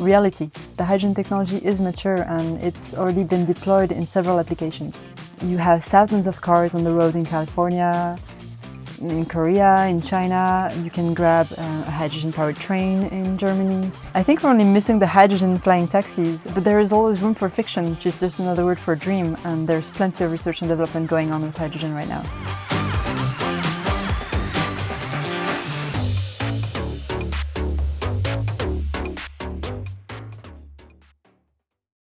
reality. The hydrogen technology is mature and it's already been deployed in several applications. You have thousands of cars on the road in California, in Korea, in China, you can grab uh, a hydrogen-powered train in Germany. I think we're only missing the hydrogen flying taxis, but there is always room for fiction, which is just another word for dream, and there's plenty of research and development going on with hydrogen right now.